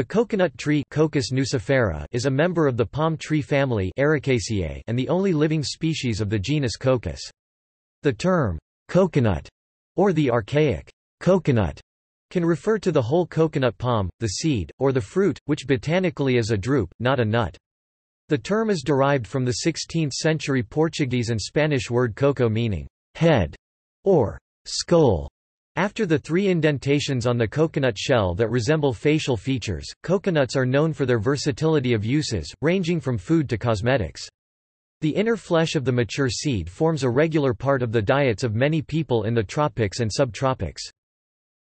The coconut tree Cocos nucifera is a member of the palm tree family Arecaceae and the only living species of the genus Cocos. The term, coconut, or the archaic, coconut, can refer to the whole coconut palm, the seed, or the fruit, which botanically is a drupe, not a nut. The term is derived from the 16th-century Portuguese and Spanish word coco meaning head or skull. After the three indentations on the coconut shell that resemble facial features, coconuts are known for their versatility of uses, ranging from food to cosmetics. The inner flesh of the mature seed forms a regular part of the diets of many people in the tropics and subtropics.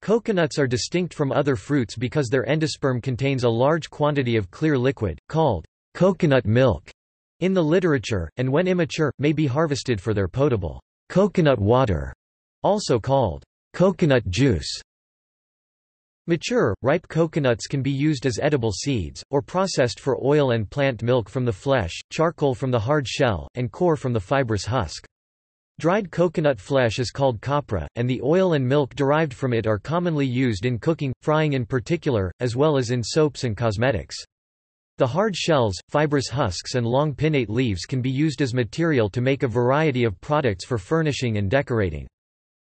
Coconuts are distinct from other fruits because their endosperm contains a large quantity of clear liquid, called coconut milk in the literature, and when immature, may be harvested for their potable coconut water, also called Coconut juice Mature, ripe coconuts can be used as edible seeds, or processed for oil and plant milk from the flesh, charcoal from the hard shell, and coir from the fibrous husk. Dried coconut flesh is called copra, and the oil and milk derived from it are commonly used in cooking, frying in particular, as well as in soaps and cosmetics. The hard shells, fibrous husks and long pinnate leaves can be used as material to make a variety of products for furnishing and decorating.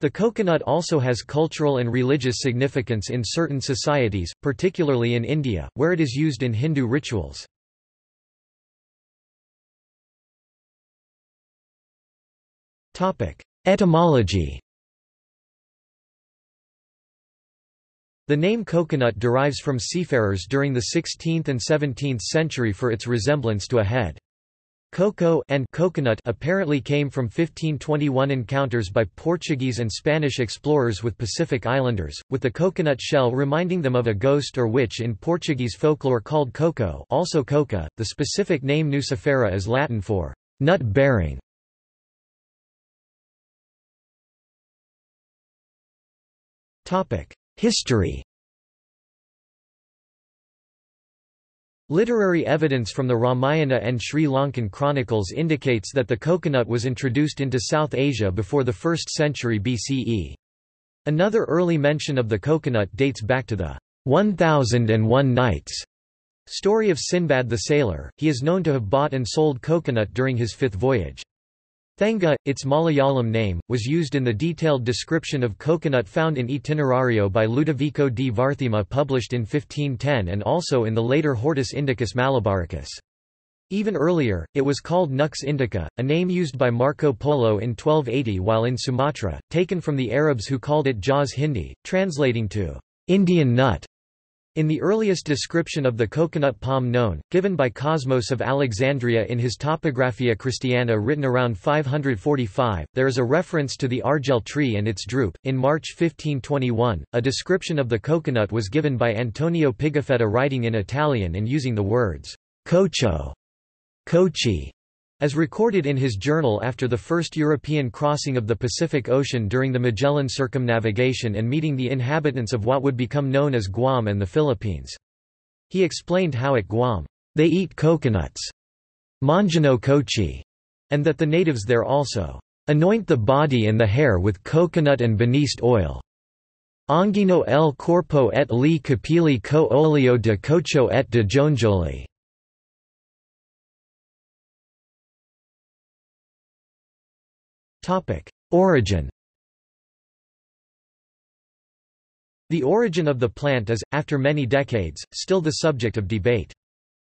The coconut also has cultural and religious significance in certain societies, particularly in India, where it is used in Hindu rituals. Etymology The name coconut derives from seafarers during the 16th and 17th century for its resemblance to a head. Cocoa and coconut apparently came from 1521 encounters by Portuguese and Spanish explorers with Pacific Islanders, with the coconut shell reminding them of a ghost or witch in Portuguese folklore called coco also coca. .The specific name nucifera is Latin for nut-bearing. History Literary evidence from the Ramayana and Sri Lankan chronicles indicates that the coconut was introduced into South Asia before the 1st century BCE. Another early mention of the coconut dates back to the 1001 Nights story of Sinbad the Sailor. He is known to have bought and sold coconut during his fifth voyage. Thenga, its Malayalam name, was used in the detailed description of coconut found in Itinerario by Ludovico di Varthema published in 1510 and also in the later Hortus Indicus Malabaricus. Even earlier, it was called Nux indica, a name used by Marco Polo in 1280 while in Sumatra, taken from the Arabs who called it Jaz Hindi, translating to Indian nut. In the earliest description of the coconut palm known, given by Cosmas of Alexandria in his Topographia Christiana written around 545, there is a reference to the argel tree and its drupe. In March 1521, a description of the coconut was given by Antonio Pigafetta writing in Italian and using the words cocho, cochi, as recorded in his journal after the first European crossing of the Pacific Ocean during the Magellan circumnavigation and meeting the inhabitants of what would become known as Guam and the Philippines. He explained how at Guam, they eat coconuts, manjano cochi, and that the natives there also anoint the body and the hair with coconut and baniste oil. Angino el corpo et li capili co olio de cocho et de jonjoli. Origin The origin of the plant is, after many decades, still the subject of debate.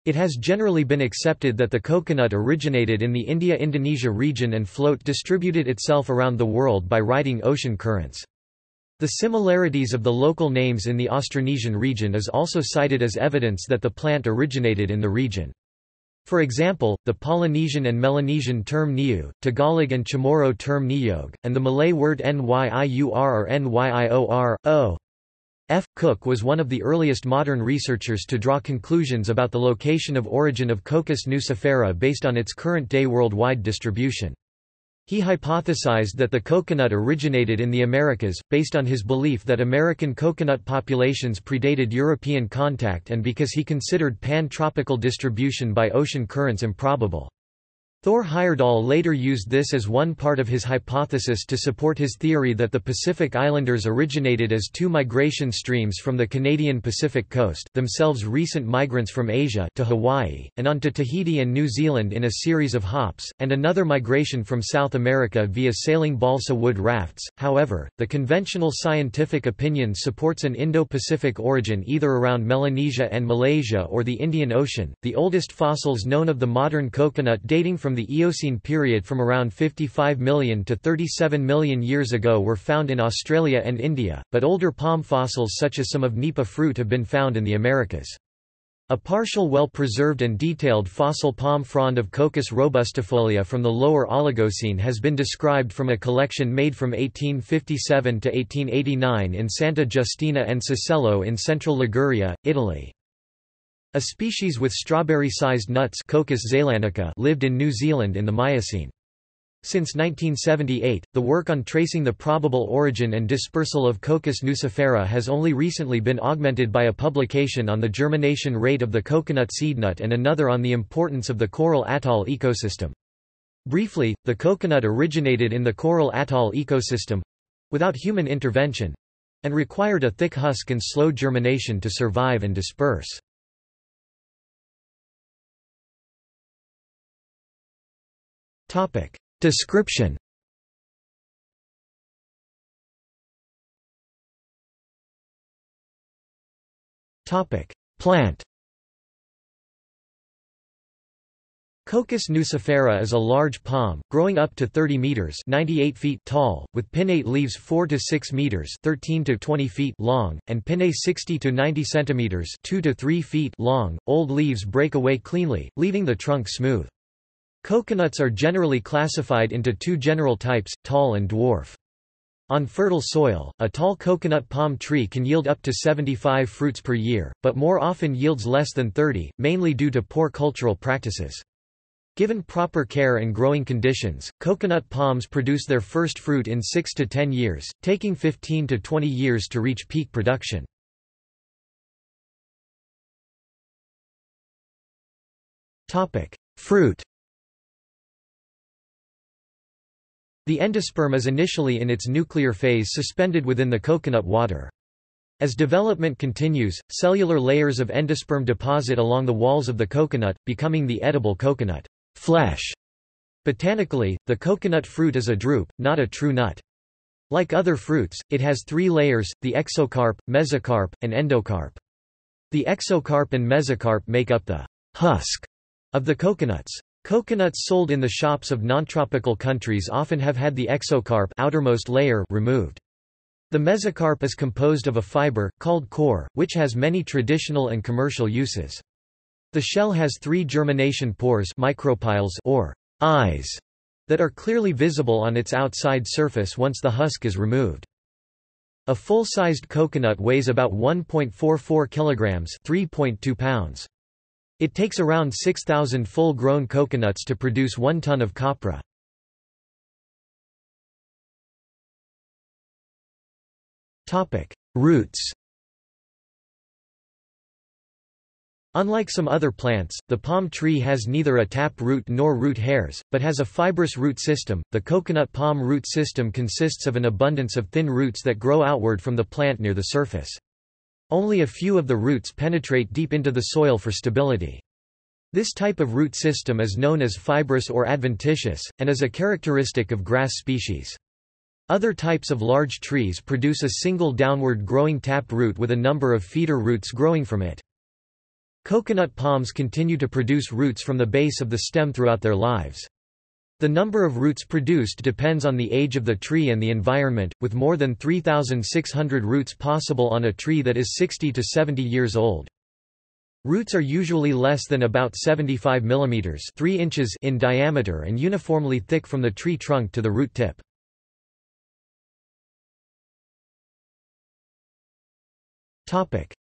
It has generally been accepted that the coconut originated in the India-Indonesia region and float distributed itself around the world by riding ocean currents. The similarities of the local names in the Austronesian region is also cited as evidence that the plant originated in the region. For example, the Polynesian and Melanesian term niu, Tagalog and Chamorro term niyog, and the Malay word nyiur or nyior, o. F. Cook was one of the earliest modern researchers to draw conclusions about the location of origin of Cocos nucifera based on its current-day worldwide distribution. He hypothesized that the coconut originated in the Americas, based on his belief that American coconut populations predated European contact and because he considered pan-tropical distribution by ocean currents improbable. Thor Heyerdahl later used this as one part of his hypothesis to support his theory that the Pacific Islanders originated as two migration streams from the Canadian Pacific coast themselves recent migrants from Asia to Hawaii, and on to Tahiti and New Zealand in a series of hops, and another migration from South America via sailing balsa wood rafts. However, the conventional scientific opinion supports an Indo-Pacific origin either around Melanesia and Malaysia or the Indian Ocean. The oldest fossils known of the modern coconut dating from from the Eocene period from around 55 million to 37 million years ago were found in Australia and India, but older palm fossils such as some of nipa fruit have been found in the Americas. A partial well-preserved and detailed fossil palm frond of Cocos robustifolia from the lower Oligocene has been described from a collection made from 1857 to 1889 in Santa Giustina and Sassello in central Liguria, Italy. A species with strawberry-sized nuts zeylanica lived in New Zealand in the Miocene. Since 1978, the work on tracing the probable origin and dispersal of Cocos nucifera has only recently been augmented by a publication on the germination rate of the coconut seednut and another on the importance of the coral atoll ecosystem. Briefly, the coconut originated in the coral atoll ecosystem—without human intervention—and required a thick husk and slow germination to survive and disperse. Topic. Description Topic. Plant Cocos nucifera is a large palm, growing up to 30 meters (98 feet) tall, with pinnate leaves 4 to 6 meters (13 to 20 feet) long, and pinnae 60 to 90 centimeters (2 to 3 feet) long. Old leaves break away cleanly, leaving the trunk smooth. Coconuts are generally classified into two general types, tall and dwarf. On fertile soil, a tall coconut palm tree can yield up to 75 fruits per year, but more often yields less than 30, mainly due to poor cultural practices. Given proper care and growing conditions, coconut palms produce their first fruit in 6 to 10 years, taking 15 to 20 years to reach peak production. Fruit The endosperm is initially in its nuclear phase suspended within the coconut water. As development continues, cellular layers of endosperm deposit along the walls of the coconut, becoming the edible coconut flesh. Botanically, the coconut fruit is a drupe, not a true nut. Like other fruits, it has three layers, the exocarp, mesocarp, and endocarp. The exocarp and mesocarp make up the husk of the coconuts. Coconuts sold in the shops of non-tropical countries often have had the exocarp outermost layer removed. The mesocarp is composed of a fiber, called coir, which has many traditional and commercial uses. The shell has three germination pores micropyles or eyes that are clearly visible on its outside surface once the husk is removed. A full-sized coconut weighs about 1.44 kilograms, 3.2 pounds. It takes around 6,000 full-grown coconuts to produce one ton of copra. Roots Unlike some other plants, the palm tree has neither a tap root nor root hairs, but has a fibrous root system. The coconut palm root system consists of an abundance of thin roots that grow outward from the plant near the surface. Only a few of the roots penetrate deep into the soil for stability. This type of root system is known as fibrous or adventitious, and is a characteristic of grass species. Other types of large trees produce a single downward growing tap root with a number of feeder roots growing from it. Coconut palms continue to produce roots from the base of the stem throughout their lives. The number of roots produced depends on the age of the tree and the environment, with more than 3,600 roots possible on a tree that is 60 to 70 years old. Roots are usually less than about 75 mm 3 inches in diameter and uniformly thick from the tree trunk to the root tip.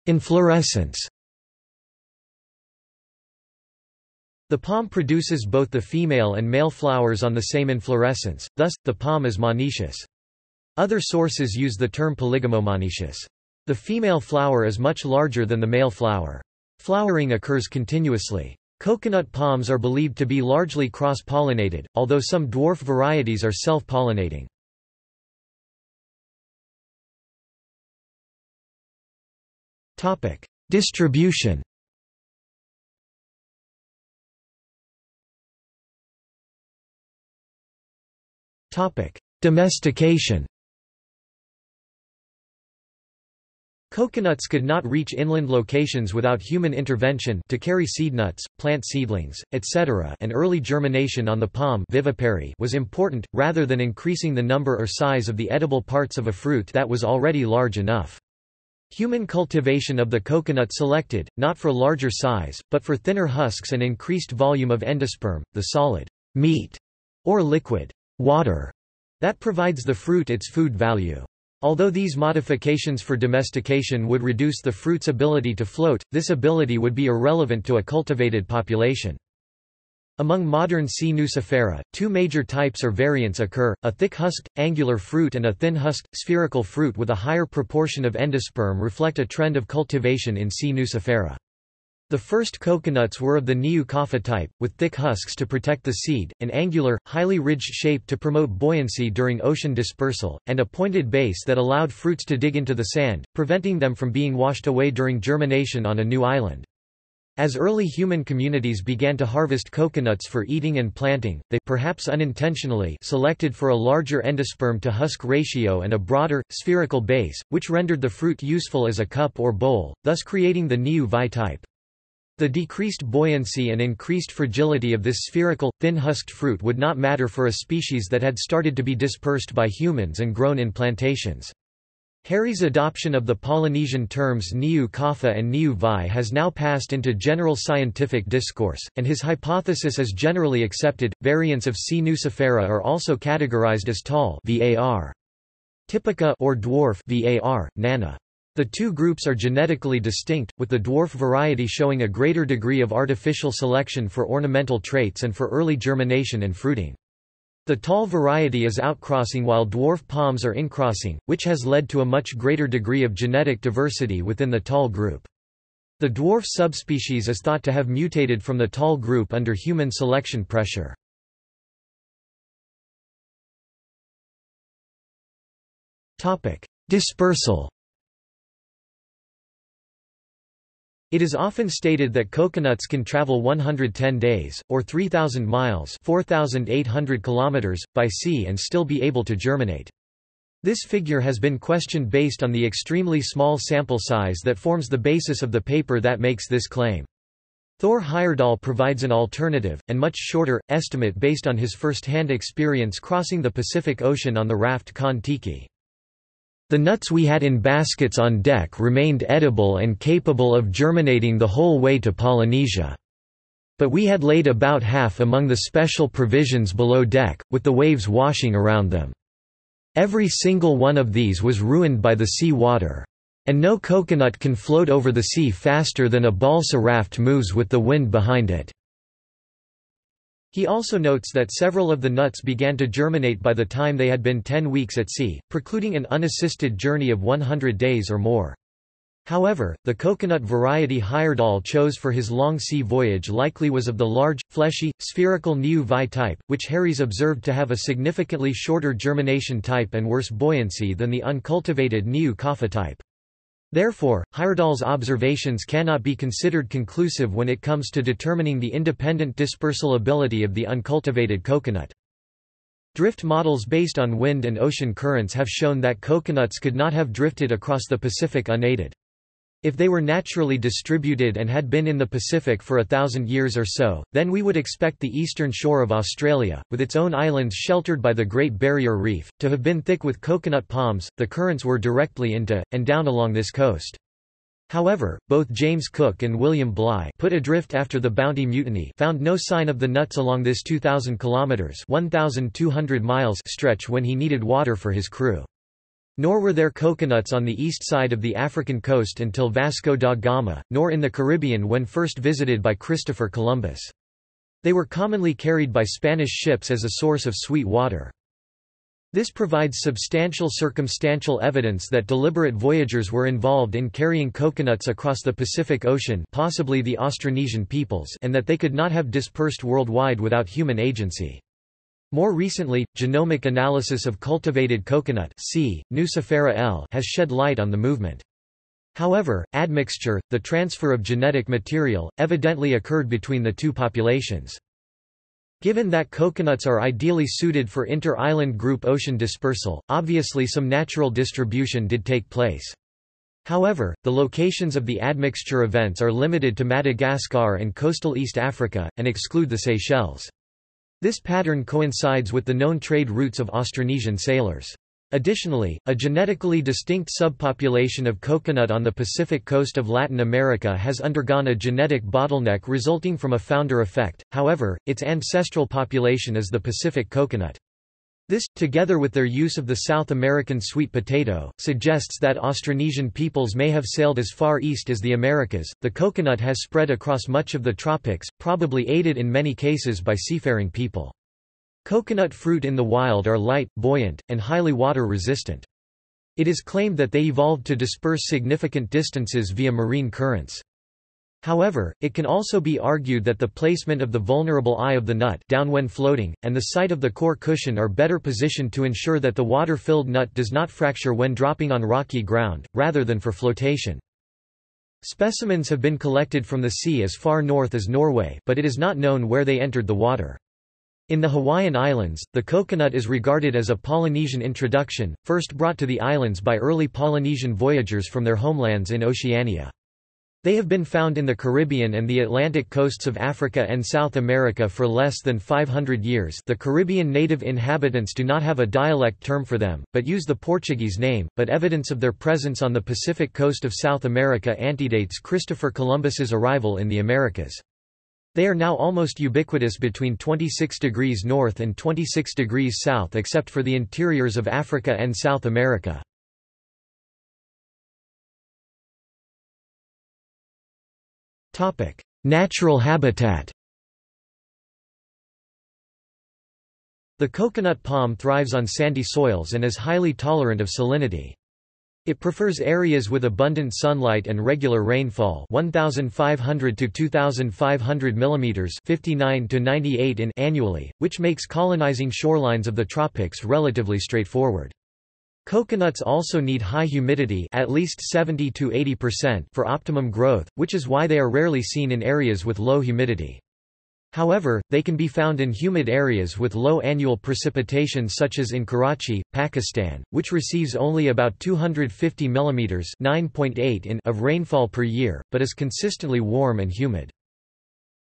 Inflorescence The palm produces both the female and male flowers on the same inflorescence, thus, the palm is monoecious. Other sources use the term polygamomonoecious. The female flower is much larger than the male flower. Flowering occurs continuously. Coconut palms are believed to be largely cross-pollinated, although some dwarf varieties are self-pollinating. Distribution Domestication Coconuts could not reach inland locations without human intervention to carry seed nuts, plant seedlings, etc. and early germination on the palm vivipary was important, rather than increasing the number or size of the edible parts of a fruit that was already large enough. Human cultivation of the coconut selected, not for larger size, but for thinner husks and increased volume of endosperm, the solid meat or liquid water that provides the fruit its food value. Although these modifications for domestication would reduce the fruit's ability to float, this ability would be irrelevant to a cultivated population. Among modern C. nucifera, two major types or variants occur, a thick-husked, angular fruit and a thin-husked, spherical fruit with a higher proportion of endosperm reflect a trend of cultivation in C. nucifera. The first coconuts were of the Niu Kapha type, with thick husks to protect the seed, an angular, highly ridged shape to promote buoyancy during ocean dispersal, and a pointed base that allowed fruits to dig into the sand, preventing them from being washed away during germination on a new island. As early human communities began to harvest coconuts for eating and planting, they perhaps unintentionally selected for a larger endosperm to husk ratio and a broader, spherical base, which rendered the fruit useful as a cup or bowl, thus creating the Niu Vi type. The decreased buoyancy and increased fragility of this spherical, thin-husked fruit would not matter for a species that had started to be dispersed by humans and grown in plantations. Harries' adoption of the Polynesian terms Niu Kapha and Niu Vi has now passed into general scientific discourse, and his hypothesis is generally accepted. Variants of C. nucifera are also categorized as tall VAR. Typica or dwarf VAR, nana. The two groups are genetically distinct, with the dwarf variety showing a greater degree of artificial selection for ornamental traits and for early germination and fruiting. The tall variety is outcrossing while dwarf palms are incrossing, which has led to a much greater degree of genetic diversity within the tall group. The dwarf subspecies is thought to have mutated from the tall group under human selection pressure. Dispersal It is often stated that coconuts can travel 110 days, or 3,000 miles 4,800 kilometers, by sea and still be able to germinate. This figure has been questioned based on the extremely small sample size that forms the basis of the paper that makes this claim. Thor Heyerdahl provides an alternative, and much shorter, estimate based on his first-hand experience crossing the Pacific Ocean on the raft Kon-Tiki. The nuts we had in baskets on deck remained edible and capable of germinating the whole way to Polynesia. But we had laid about half among the special provisions below deck, with the waves washing around them. Every single one of these was ruined by the sea water. And no coconut can float over the sea faster than a balsa raft moves with the wind behind it. He also notes that several of the nuts began to germinate by the time they had been 10 weeks at sea, precluding an unassisted journey of 100 days or more. However, the coconut variety Heyerdahl chose for his long sea voyage likely was of the large, fleshy, spherical Niu Vi type, which Harries observed to have a significantly shorter germination type and worse buoyancy than the uncultivated Niu Kapha type. Therefore, Heyerdahl's observations cannot be considered conclusive when it comes to determining the independent dispersal ability of the uncultivated coconut. Drift models based on wind and ocean currents have shown that coconuts could not have drifted across the Pacific unaided. If they were naturally distributed and had been in the Pacific for a thousand years or so, then we would expect the eastern shore of Australia, with its own islands sheltered by the Great Barrier Reef, to have been thick with coconut palms. The currents were directly into, and down along this coast. However, both James Cook and William Bligh put adrift after the Bounty Mutiny found no sign of the nuts along this 2,000 kilometres 1,200 miles stretch when he needed water for his crew. Nor were there coconuts on the east side of the African coast until Vasco da Gama, nor in the Caribbean when first visited by Christopher Columbus. They were commonly carried by Spanish ships as a source of sweet water. This provides substantial circumstantial evidence that deliberate voyagers were involved in carrying coconuts across the Pacific Ocean possibly the Austronesian peoples and that they could not have dispersed worldwide without human agency. More recently, genomic analysis of cultivated coconut C. nucifera L has shed light on the movement. However, admixture, the transfer of genetic material, evidently occurred between the two populations. Given that coconuts are ideally suited for inter-island group ocean dispersal, obviously some natural distribution did take place. However, the locations of the admixture events are limited to Madagascar and coastal East Africa, and exclude the Seychelles. This pattern coincides with the known trade routes of Austronesian sailors. Additionally, a genetically distinct subpopulation of coconut on the Pacific coast of Latin America has undergone a genetic bottleneck resulting from a founder effect, however, its ancestral population is the Pacific coconut. This, together with their use of the South American sweet potato, suggests that Austronesian peoples may have sailed as far east as the Americas. The coconut has spread across much of the tropics, probably aided in many cases by seafaring people. Coconut fruit in the wild are light, buoyant, and highly water-resistant. It is claimed that they evolved to disperse significant distances via marine currents. However, it can also be argued that the placement of the vulnerable eye of the nut down when floating, and the site of the coir cushion are better positioned to ensure that the water-filled nut does not fracture when dropping on rocky ground, rather than for flotation. Specimens have been collected from the sea as far north as Norway but it is not known where they entered the water. In the Hawaiian Islands, the coconut is regarded as a Polynesian introduction, first brought to the islands by early Polynesian voyagers from their homelands in Oceania. They have been found in the Caribbean and the Atlantic coasts of Africa and South America for less than 500 years the Caribbean native inhabitants do not have a dialect term for them, but use the Portuguese name, but evidence of their presence on the Pacific coast of South America antedates Christopher Columbus's arrival in the Americas. They are now almost ubiquitous between 26 degrees north and 26 degrees south except for the interiors of Africa and South America. Natural habitat The coconut palm thrives on sandy soils and is highly tolerant of salinity. It prefers areas with abundant sunlight and regular rainfall 1500 to 2500 mm 59 to 98 in annually, which makes colonizing shorelines of the tropics relatively straightforward. Coconuts also need high humidity at least 70 to 80% for optimum growth, which is why they are rarely seen in areas with low humidity. However, they can be found in humid areas with low annual precipitation such as in Karachi, Pakistan, which receives only about 250 mm 9.8 in of rainfall per year, but is consistently warm and humid.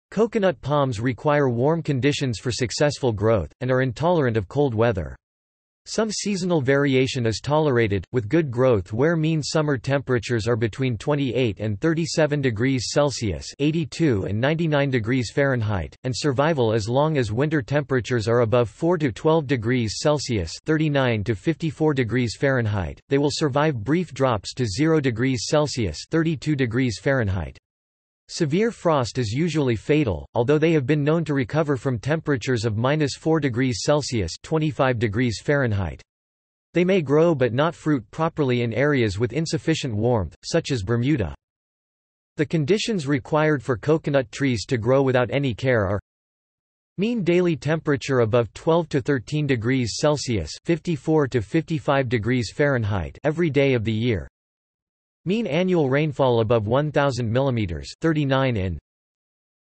Coconut palms require warm conditions for successful growth, and are intolerant of cold weather. Some seasonal variation is tolerated, with good growth where mean summer temperatures are between 28 and 37 degrees Celsius 82 and 99 degrees Fahrenheit, and survival as long as winter temperatures are above 4 to 12 degrees Celsius 39 to 54 degrees Fahrenheit. They will survive brief drops to 0 degrees Celsius 32 degrees Fahrenheit. Severe frost is usually fatal, although they have been known to recover from temperatures of minus 4 degrees Celsius 25 degrees Fahrenheit. They may grow but not fruit properly in areas with insufficient warmth, such as Bermuda. The conditions required for coconut trees to grow without any care are Mean daily temperature above 12 to 13 degrees Celsius 54 to 55 degrees Fahrenheit every day of the year. Mean annual rainfall above 1,000 mm 39 in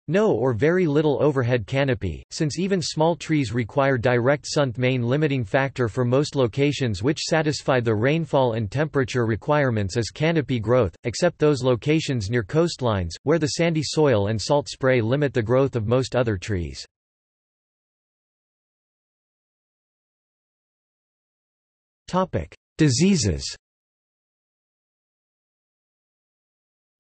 no or very little overhead canopy, since even small trees require direct sun main limiting factor for most locations which satisfy the rainfall and temperature requirements is canopy growth, except those locations near coastlines, where the sandy soil and salt spray limit the growth of most other trees. Diseases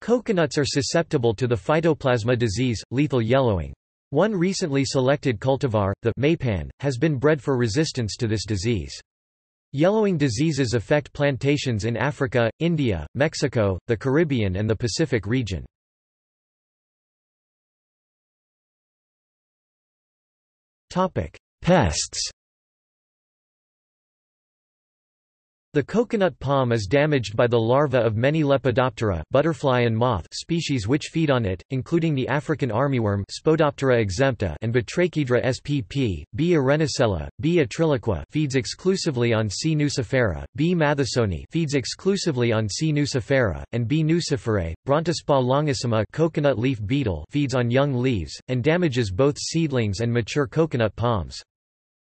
Coconuts are susceptible to the phytoplasma disease, lethal yellowing. One recently selected cultivar, the Maypan, has been bred for resistance to this disease. Yellowing diseases affect plantations in Africa, India, Mexico, the Caribbean and the Pacific region. Pests The coconut palm is damaged by the larvae of many Lepidoptera butterfly and moth species which feed on it, including the African armyworm Spodoptera exempta and Batrachedra spp. B. arenosella, B. atriloqua feeds exclusively on C. nucifera, B. mathesoni feeds exclusively on C. nucifera, and B. nuciferae. Brontispa longissima coconut leaf beetle feeds on young leaves, and damages both seedlings and mature coconut palms.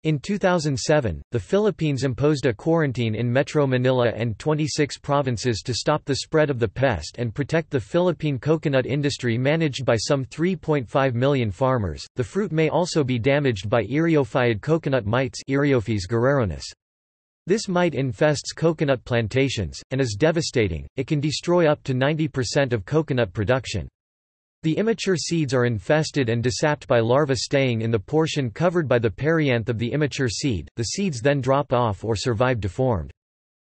In 2007, the Philippines imposed a quarantine in Metro Manila and 26 provinces to stop the spread of the pest and protect the Philippine coconut industry managed by some 3.5 million farmers. The fruit may also be damaged by eriophyid coconut mites. This mite infests coconut plantations, and is devastating, it can destroy up to 90% of coconut production. The immature seeds are infested and desapped by larvae staying in the portion covered by the perianth of the immature seed, the seeds then drop off or survive deformed.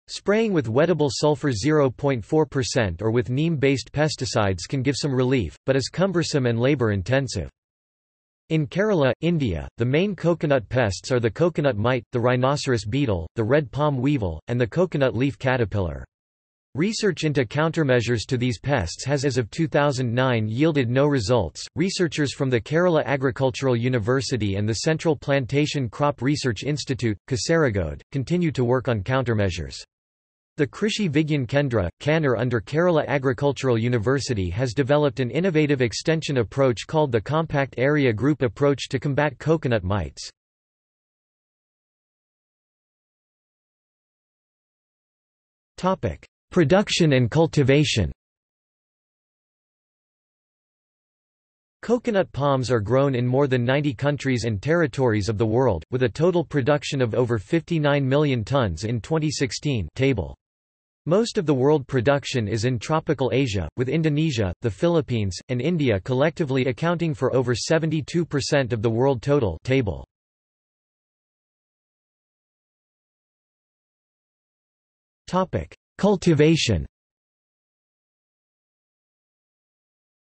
Spraying with wettable sulfur 0.4% or with neem-based pesticides can give some relief, but is cumbersome and labor-intensive. In Kerala, India, the main coconut pests are the coconut mite, the rhinoceros beetle, the red palm weevil, and the coconut leaf caterpillar. Research into countermeasures to these pests has as of 2009 yielded no results. Researchers from the Kerala Agricultural University and the Central Plantation Crop Research Institute, Kasaragod, continue to work on countermeasures. The Krishi Vigyan Kendra, Kannur under Kerala Agricultural University has developed an innovative extension approach called the Compact Area Group Approach to combat coconut mites. Topic: Production and cultivation Coconut palms are grown in more than 90 countries and territories of the world, with a total production of over 59 million tons in 2016 table. Most of the world production is in tropical Asia, with Indonesia, the Philippines, and India collectively accounting for over 72% of the world total table. Topic: Cultivation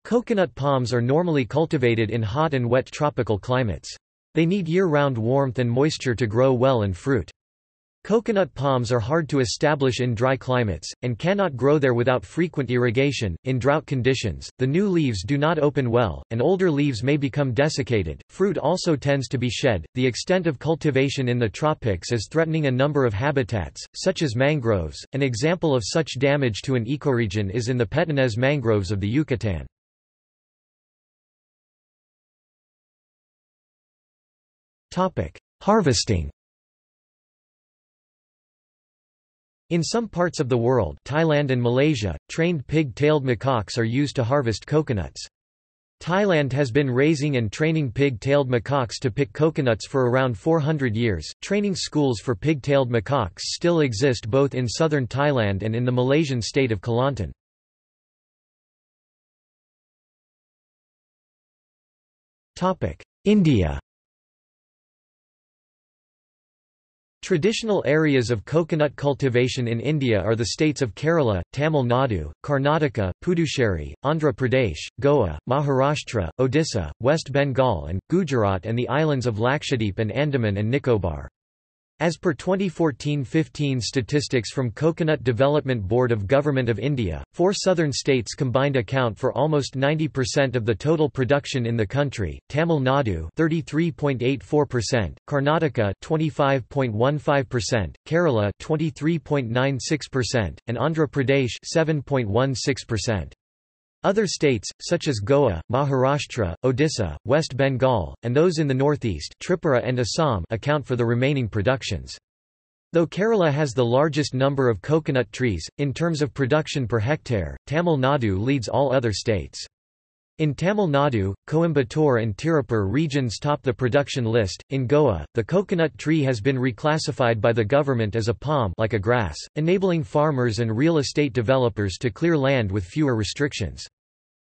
Coconut palms are normally cultivated in hot and wet tropical climates. They need year-round warmth and moisture to grow well and fruit. Coconut palms are hard to establish in dry climates, and cannot grow there without frequent irrigation. In drought conditions, the new leaves do not open well, and older leaves may become desiccated. Fruit also tends to be shed. The extent of cultivation in the tropics is threatening a number of habitats, such as mangroves. An example of such damage to an ecoregion is in the Petenes mangroves of the Yucatan. Harvesting In some parts of the world Thailand and Malaysia, trained pig-tailed macaques are used to harvest coconuts. Thailand has been raising and training pig-tailed macaques to pick coconuts for around 400 years. Training schools for pig-tailed macaques still exist both in southern Thailand and in the Malaysian state of Kelantan. Topic: India Traditional areas of coconut cultivation in India are the states of Kerala, Tamil Nadu, Karnataka, Puducherry, Andhra Pradesh, Goa, Maharashtra, Odisha, West Bengal and, Gujarat and the islands of Lakshadweep and Andaman and Nicobar. As per 2014-15 statistics from Coconut Development Board of Government of India, four southern states combined account for almost 90% of the total production in the country, Tamil Nadu 33.84%, Karnataka 25.15%, Kerala 23.96%, and Andhra Pradesh 7.16%. Other states, such as Goa, Maharashtra, Odisha, West Bengal, and those in the northeast Tripura and Assam account for the remaining productions. Though Kerala has the largest number of coconut trees, in terms of production per hectare, Tamil Nadu leads all other states. In Tamil Nadu, Coimbatore and Tirupur regions top the production list. In Goa, the coconut tree has been reclassified by the government as a palm like a grass, enabling farmers and real estate developers to clear land with fewer restrictions.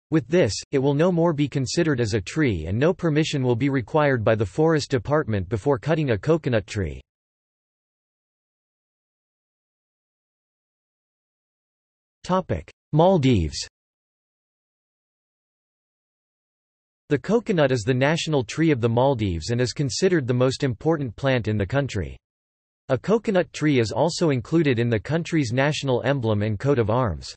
With this, it will no more be considered as a tree and no permission will be required by the Forest Department before cutting a coconut tree. Maldives The coconut is the national tree of the Maldives and is considered the most important plant in the country. A coconut tree is also included in the country's national emblem and coat of arms.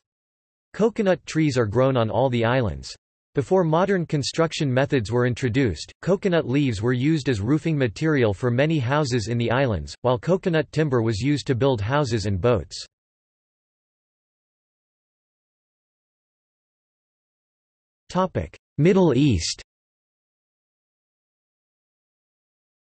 Coconut trees are grown on all the islands. Before modern construction methods were introduced, coconut leaves were used as roofing material for many houses in the islands, while coconut timber was used to build houses and boats. Middle East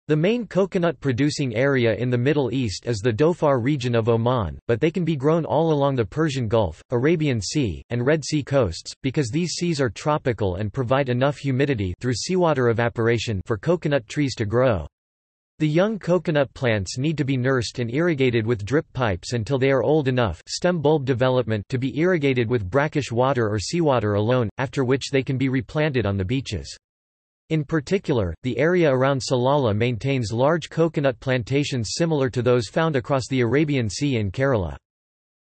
The main coconut-producing area in the Middle East is the Dhofar region of Oman, but they can be grown all along the Persian Gulf, Arabian Sea, and Red Sea coasts, because these seas are tropical and provide enough humidity through seawater evaporation for coconut trees to grow. The young coconut plants need to be nursed and irrigated with drip pipes until they are old enough stem bulb development to be irrigated with brackish water or seawater alone, after which they can be replanted on the beaches. In particular, the area around Salalah maintains large coconut plantations similar to those found across the Arabian Sea in Kerala.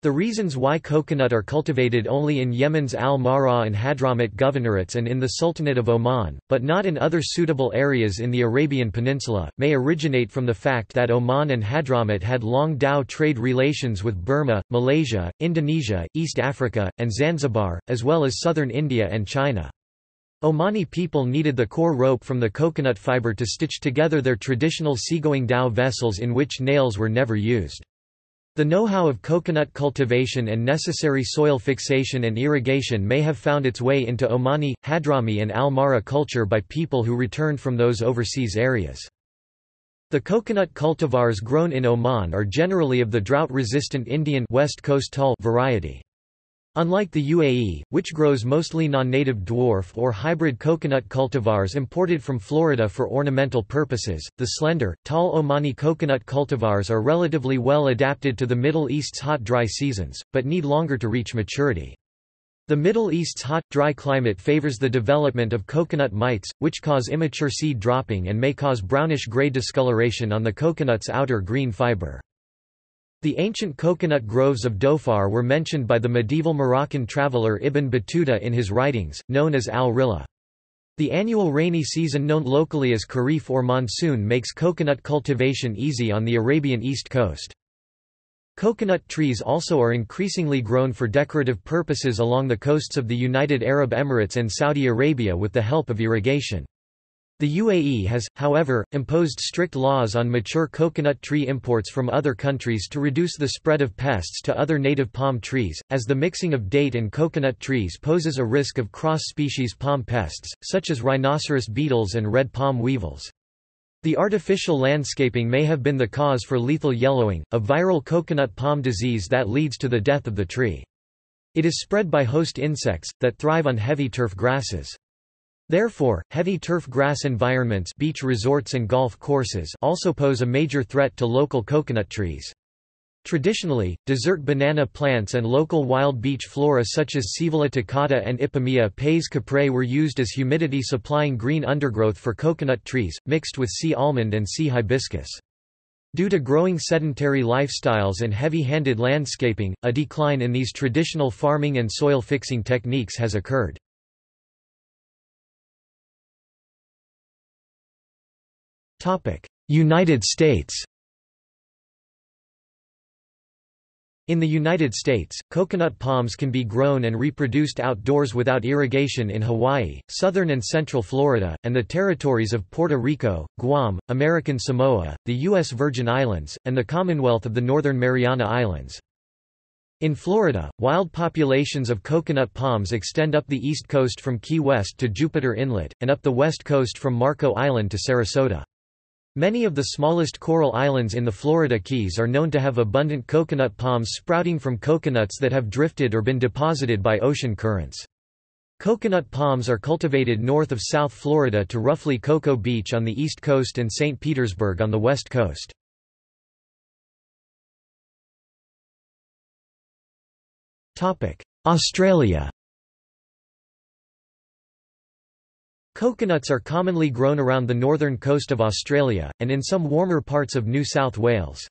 The reasons why coconut are cultivated only in Yemen's Al-Mahra and Hadramawt governorates and in the Sultanate of Oman, but not in other suitable areas in the Arabian Peninsula, may originate from the fact that Oman and Hadramawt had long dhow trade relations with Burma, Malaysia, Indonesia, East Africa, and Zanzibar, as well as southern India and China. Omani people needed the coir rope from the coconut fiber to stitch together their traditional seagoing dhow vessels in which nails were never used. The know-how of coconut cultivation and necessary soil fixation and irrigation may have found its way into Omani, Hadrami and Al-Mahra culture by people who returned from those overseas areas. The coconut cultivars grown in Oman are generally of the drought-resistant Indian West Coast tall variety. Unlike the UAE, which grows mostly non-native dwarf or hybrid coconut cultivars imported from Florida for ornamental purposes, the slender, tall Omani coconut cultivars are relatively well adapted to the Middle East's hot dry seasons, but need longer to reach maturity. The Middle East's hot, dry climate favors the development of coconut mites, which cause immature seed dropping and may cause brownish-gray discoloration on the coconut's outer green fiber. The ancient coconut groves of Dhofar were mentioned by the medieval Moroccan traveller Ibn Battuta in his writings, known as al-Rihla. The annual rainy season known locally as Khareef or monsoon makes coconut cultivation easy on the Arabian east coast. Coconut trees also are increasingly grown for decorative purposes along the coasts of the United Arab Emirates and Saudi Arabia with the help of irrigation. The UAE has, however, imposed strict laws on mature coconut tree imports from other countries to reduce the spread of pests to other native palm trees, as the mixing of date and coconut trees poses a risk of cross-species palm pests, such as rhinoceros beetles and red palm weevils. The artificial landscaping may have been the cause for lethal yellowing, a viral coconut palm disease that leads to the death of the tree. It is spread by host insects, that thrive on heavy turf grasses. Therefore, heavy turf grass environments beach resorts and golf courses also pose a major threat to local coconut trees. Traditionally, desert banana plants and local wild beach flora such as Scaevola taccada and Ipomoea pes caprae were used as humidity-supplying green undergrowth for coconut trees, mixed with sea almond and sea hibiscus. Due to growing sedentary lifestyles and heavy-handed landscaping, a decline in these traditional farming and soil-fixing techniques has occurred. United States In the United States, coconut palms can be grown and reproduced outdoors without irrigation in Hawaii, southern and central Florida, and the territories of Puerto Rico, Guam, American Samoa, the U.S. Virgin Islands, and the Commonwealth of the Northern Mariana Islands. In Florida, wild populations of coconut palms extend up the east coast from Key West to Jupiter Inlet, and up the west coast from Marco Island to Sarasota. Many of the smallest coral islands in the Florida Keys are known to have abundant coconut palms sprouting from coconuts that have drifted or been deposited by ocean currents. Coconut palms are cultivated north of South Florida to roughly Cocoa Beach on the east coast and St. Petersburg on the west coast. Australia Coconuts are commonly grown around the northern coast of Australia, and in some warmer parts of New South Wales.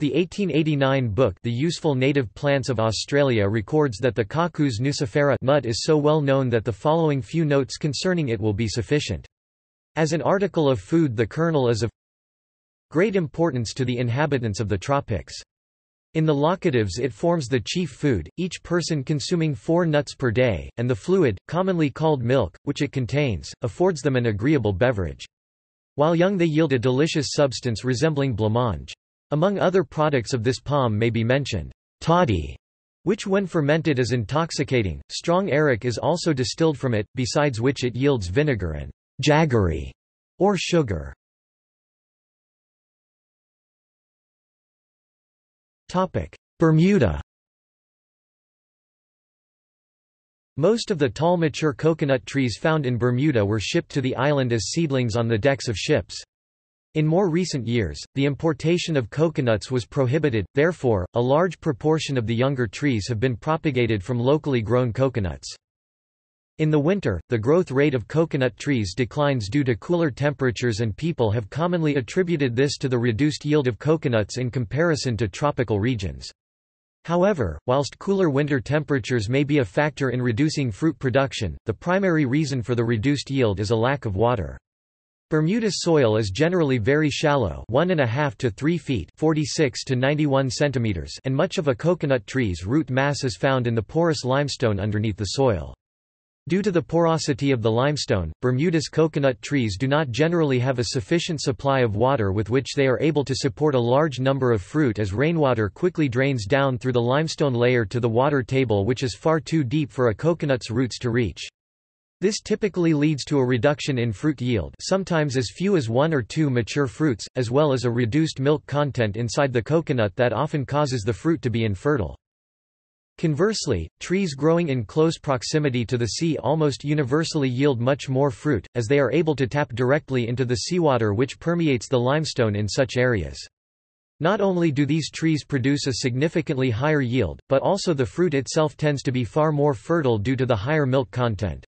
The 1889 book The Useful Native Plants of Australia records that the Cocos nucifera nut is so well known that the following few notes concerning it will be sufficient. As an article of food the kernel is of great importance to the inhabitants of the tropics. In the Laccadives it forms the chief food, each person consuming four nuts per day, and the fluid, commonly called milk, which it contains, affords them an agreeable beverage. While young they yield a delicious substance resembling blancmange. Among other products of this palm may be mentioned, toddy, which when fermented is intoxicating. Strong arrack is also distilled from it, besides which it yields vinegar and jaggery, or sugar. Bermuda Most of the tall mature coconut trees found in Bermuda were shipped to the island as seedlings on the decks of ships. In more recent years, the importation of coconuts was prohibited, therefore, a large proportion of the younger trees have been propagated from locally grown coconuts. In the winter, the growth rate of coconut trees declines due to cooler temperatures and people have commonly attributed this to the reduced yield of coconuts in comparison to tropical regions. However, whilst cooler winter temperatures may be a factor in reducing fruit production, the primary reason for the reduced yield is a lack of water. Bermuda's soil is generally very shallow 1.5 to 3 feet 46 to 91 centimeters and much of a coconut tree's root mass is found in the porous limestone underneath the soil. Due to the porosity of the limestone, Bermuda's coconut trees do not generally have a sufficient supply of water with which they are able to support a large number of fruit as rainwater quickly drains down through the limestone layer to the water table which is far too deep for a coconut's roots to reach. This typically leads to a reduction in fruit yield sometimes as few as one or two mature fruits, as well as a reduced milk content inside the coconut that often causes the fruit to be infertile. Conversely, trees growing in close proximity to the sea almost universally yield much more fruit, as they are able to tap directly into the seawater which permeates the limestone in such areas. Not only do these trees produce a significantly higher yield, but also the fruit itself tends to be far more fertile due to the higher milk content.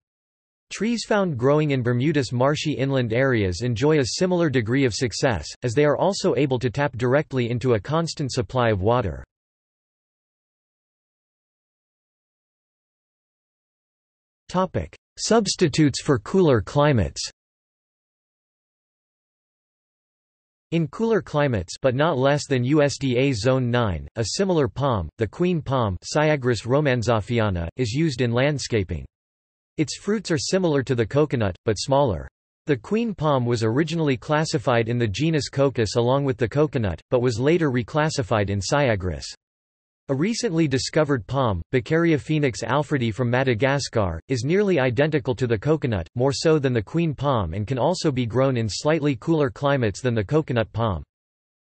Trees found growing in Bermuda's marshy inland areas enjoy a similar degree of success, as they are also able to tap directly into a constant supply of water. Substitutes for cooler climates In cooler climates but not less than USDA Zone 9, a similar palm, the queen palm is used in landscaping. Its fruits are similar to the coconut, but smaller. The queen palm was originally classified in the genus Cocos along with the coconut, but was later reclassified in Syagrus. A recently discovered palm, Beccariophoenix alfredii from Madagascar, is nearly identical to the coconut, more so than the queen palm and can also be grown in slightly cooler climates than the coconut palm.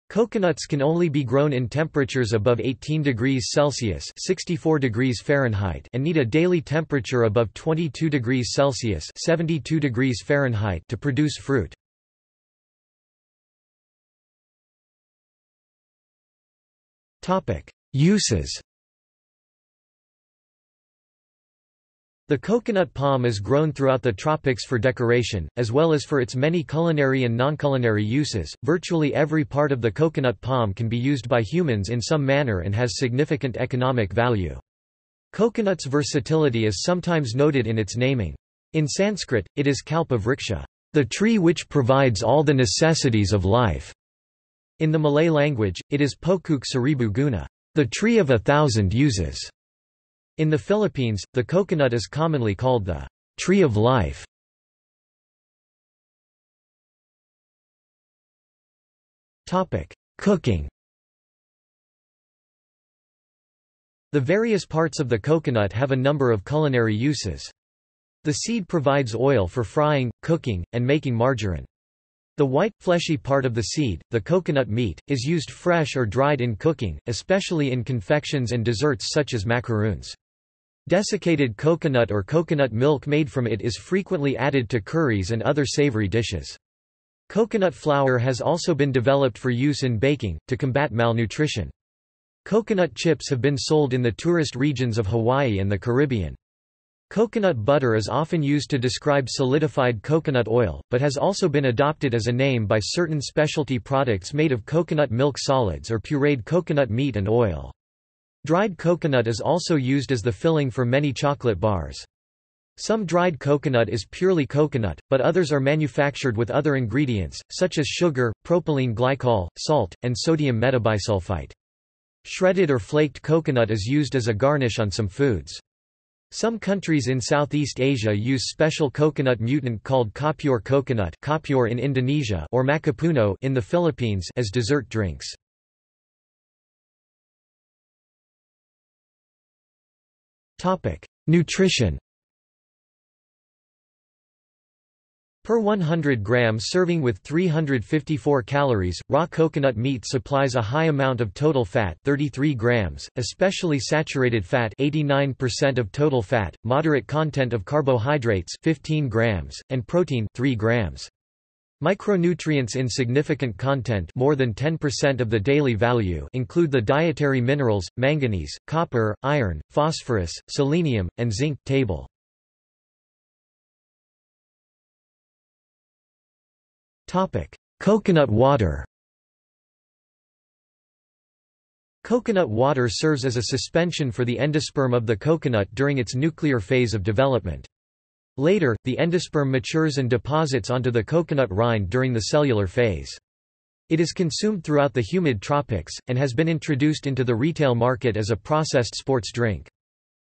Coconuts can only be grown in temperatures above 18 degrees Celsius 64 degrees Fahrenheit and need a daily temperature above 22 degrees Celsius 72 degrees Fahrenheit to produce fruit. Topic: Uses The coconut palm is grown throughout the tropics for decoration, as well as for its many culinary and non-culinary uses. Virtually every part of the coconut palm can be used by humans in some manner and has significant economic value. Coconut's versatility is sometimes noted in its naming. In Sanskrit, it is kalpa vriksha, the tree which provides all the necessities of life. In the Malay language, it is pokok seribu guna, the tree of a thousand uses. In the Philippines, the coconut is commonly called the tree of life. Topic: Cooking. The various parts of the coconut have a number of culinary uses. The seed provides oil for frying, cooking, and making margarine. The white, fleshy part of the seed, the coconut meat, is used fresh or dried in cooking, especially in confections and desserts such as macaroons. Desiccated coconut or coconut milk made from it is frequently added to curries and other savory dishes. Coconut flour has also been developed for use in baking, to combat malnutrition. Coconut chips have been sold in the tourist regions of Hawaii and the Caribbean. Coconut butter is often used to describe solidified coconut oil, but has also been adopted as a name by certain specialty products made of coconut milk solids or pureed coconut meat and oil. Dried coconut is also used as the filling for many chocolate bars. Some dried coconut is purely coconut, but others are manufactured with other ingredients, such as sugar, propylene glycol, salt, and sodium metabisulfite. Shredded or flaked coconut is used as a garnish on some foods. Some countries in Southeast Asia use special coconut mutant called Kopyor coconut Kopyor in Indonesia or Makapuno in the Philippines as dessert drinks. Nutrition Per 100 grams serving with 354 calories, raw coconut meat supplies a high amount of total fat 33 grams, especially saturated fat 89% of total fat, moderate content of carbohydrates 15 grams, and protein 3 grams. Micronutrients in significant content more than 10% of the daily value include the dietary minerals, manganese, copper, iron, phosphorus, selenium, and zinc table. Coconut water Coconut water serves as a suspension for the endosperm of the coconut during its nuclear phase of development. Later, the endosperm matures and deposits onto the coconut rind during the cellular phase. It is consumed throughout the humid tropics, and has been introduced into the retail market as a processed sports drink.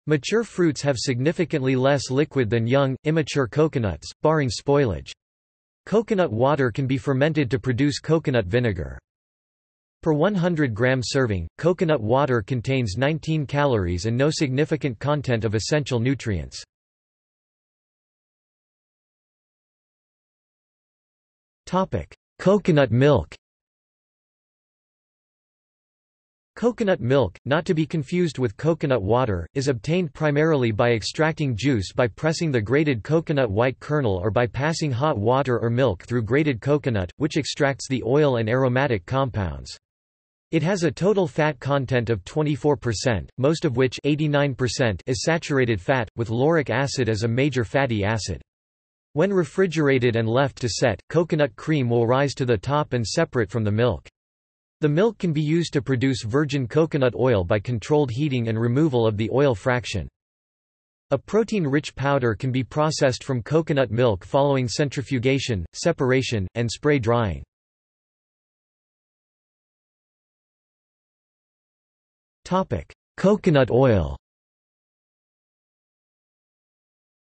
Mature fruits have significantly less liquid than young, immature coconuts, barring spoilage. Coconut water can be fermented to produce coconut vinegar. Per 100 gram serving, coconut water contains 19 calories and no significant content of essential nutrients. Coconut milk Coconut milk, not to be confused with coconut water, is obtained primarily by extracting juice by pressing the grated coconut white kernel or by passing hot water or milk through grated coconut, which extracts the oil and aromatic compounds. It has a total fat content of 24%, most of which 89% is saturated fat, with lauric acid as a major fatty acid. When refrigerated and left to set, coconut cream will rise to the top and separate from the milk. The milk can be used to produce virgin coconut oil by controlled heating and removal of the oil fraction. A protein-rich powder can be processed from coconut milk following centrifugation, separation, and spray drying. Coconut oil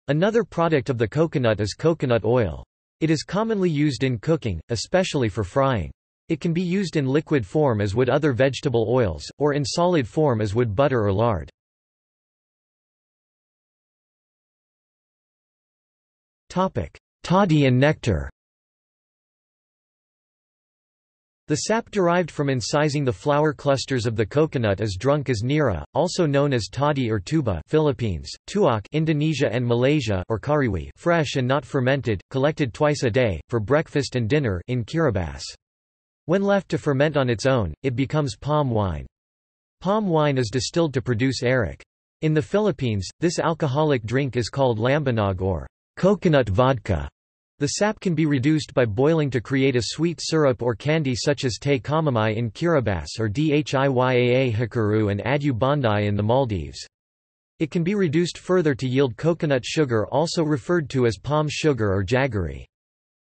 Another product of the coconut is coconut oil. It is commonly used in cooking, especially for frying. It can be used in liquid form as would other vegetable oils, or in solid form as would butter or lard. Toddy and nectar The sap derived from incising the flower clusters of the coconut is drunk as nira, also known as toddy or tuba Philippines, tuak Indonesia and Malaysia or karewe fresh and not fermented, collected twice a day, for breakfast and dinner in Kiribati. When left to ferment on its own, it becomes palm wine. Palm wine is distilled to produce arak. In the Philippines, this alcoholic drink is called lambanog or coconut vodka. The sap can be reduced by boiling to create a sweet syrup or candy such as te kamamai in Kiribati or dhiyaa hakuru and addu bondi in the Maldives. It can be reduced further to yield coconut sugar also referred to as palm sugar or jaggery.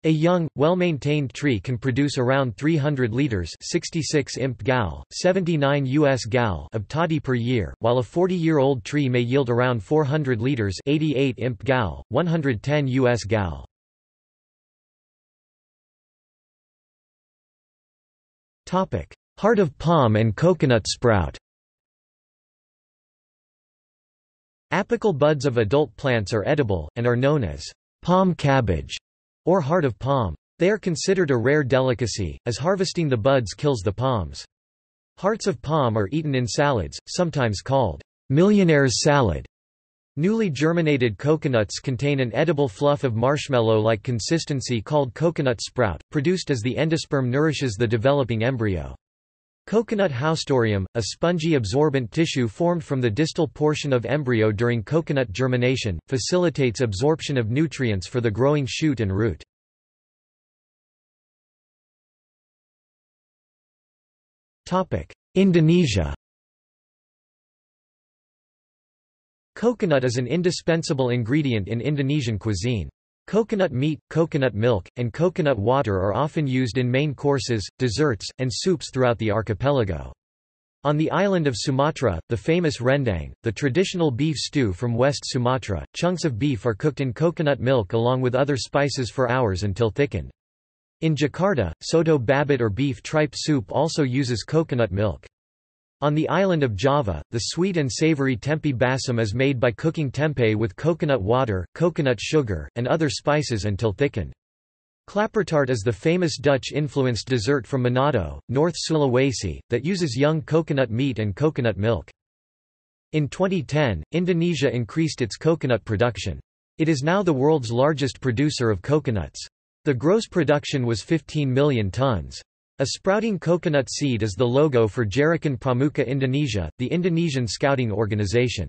A young, well-maintained tree can produce around 300 liters 66 imp gal, 79 US gal of toddy per year, while a 40-year-old tree may yield around 400 liters 88 imp gal, 110 US gal. Heart of palm and coconut sprout Apical buds of adult plants are edible, and are known as palm cabbage or heart of palm. They are considered a rare delicacy, as harvesting the buds kills the palms. Hearts of palm are eaten in salads, sometimes called millionaire's salad. Newly germinated coconuts contain an edible fluff of marshmallow-like consistency called coconut sprout, produced as the endosperm nourishes the developing embryo. Coconut haustorium, a spongy absorbent tissue formed from the distal portion of embryo during coconut germination, facilitates absorption of nutrients for the growing shoot and root. Indonesia Coconut is an indispensable ingredient in Indonesian cuisine. Coconut meat, coconut milk, and coconut water are often used in main courses, desserts, and soups throughout the archipelago. On the island of Sumatra, the famous rendang, the traditional beef stew from West Sumatra, chunks of beef are cooked in coconut milk along with other spices for hours until thickened. In Jakarta, soto babat or beef tripe soup also uses coconut milk. On the island of Java, the sweet and savory tempe bacem is made by cooking tempeh with coconut water, coconut sugar, and other spices until thickened. Klappertaart is the famous Dutch-influenced dessert from Manado, North Sulawesi, that uses young coconut meat and coconut milk. In 2010, Indonesia increased its coconut production. It is now the world's largest producer of coconuts. The gross production was 15 million tons. A sprouting coconut seed is the logo for Gerakan Pramuka Indonesia, the Indonesian scouting organization.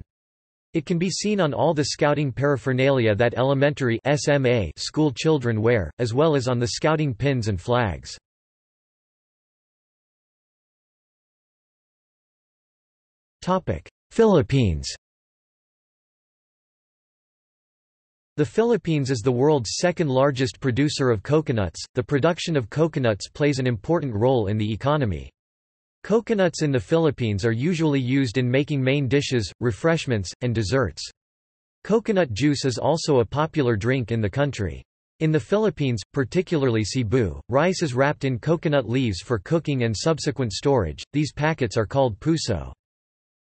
It can be seen on all the scouting paraphernalia that elementary SMA school children wear, as well as on the scouting pins and flags. Philippines The Philippines is the world's second largest producer of coconuts. The production of coconuts plays an important role in the economy. Coconuts in the Philippines are usually used in making main dishes, refreshments, and desserts. Coconut juice is also a popular drink in the country. In the Philippines, particularly Cebu, rice is wrapped in coconut leaves for cooking and subsequent storage. These packets are called puso.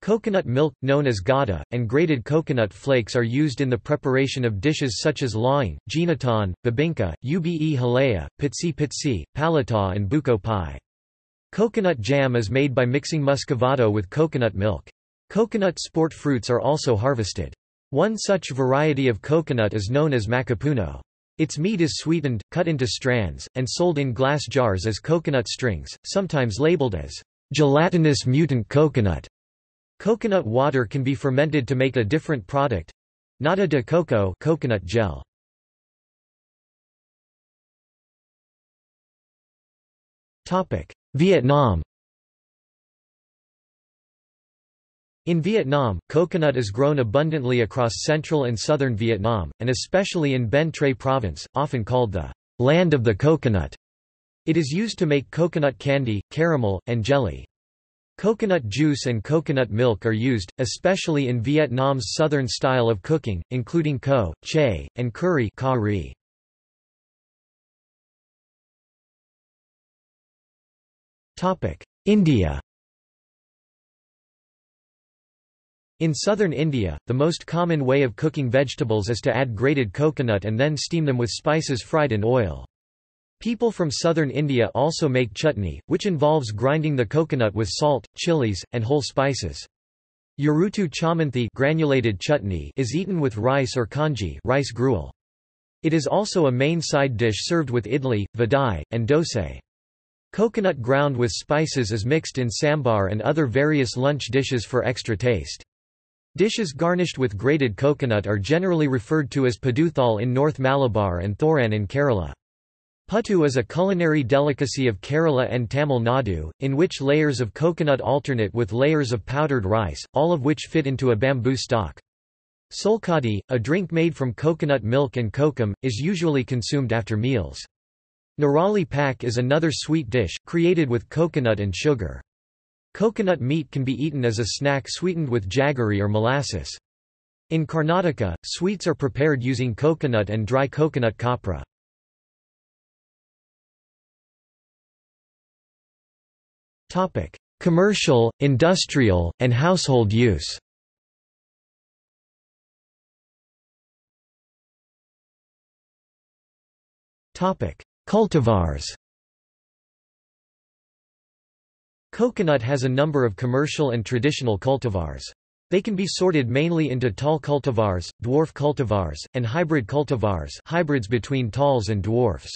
Coconut milk, known as gata, and grated coconut flakes are used in the preparation of dishes such as laing, ginataan, bibingka, ube halaya, pitsi pitsi, palata and buko pie. Coconut jam is made by mixing muscovado with coconut milk. Coconut sport fruits are also harvested. One such variety of coconut is known as makapuno. Its meat is sweetened, cut into strands, and sold in glass jars as coconut strings, sometimes labeled as gelatinous mutant coconut. Coconut water can be fermented to make a different product. Nata de coco coconut gel. Topic: Vietnam In Vietnam, coconut is grown abundantly across central and southern Vietnam, and especially in Ben Tre province, often called the land of the coconut. It is used to make coconut candy, caramel, and jelly. Coconut juice and coconut milk are used, especially in Vietnam's southern style of cooking, including co, che, and curry India In southern India, the most common way of cooking vegetables is to add grated coconut and then steam them with spices fried in oil. People from southern India also make chutney, which involves grinding the coconut with salt, chilies, and whole spices. Urutu chamanthi granulated chutney is eaten with rice or kanji rice gruel. It is also a main side dish served with idli, vadai, and dosa. Coconut ground with spices is mixed in sambar and other various lunch dishes for extra taste. Dishes garnished with grated coconut are generally referred to as paduthal in North Malabar and thoran in Kerala. Puttu is a culinary delicacy of Kerala and Tamil Nadu, in which layers of coconut alternate with layers of powdered rice, all of which fit into a bamboo stalk. Solkadi, a drink made from coconut milk and kokum, is usually consumed after meals. Nirali pak is another sweet dish, created with coconut and sugar. Coconut meat can be eaten as a snack sweetened with jaggery or molasses. In Karnataka, sweets are prepared using coconut and dry coconut copra. Commercial, industrial, and household use Cultivars Coconut has a number of commercial and traditional cultivars. They can be sorted mainly into tall cultivars, dwarf cultivars, and hybrid cultivars hybrids between talls and dwarfs.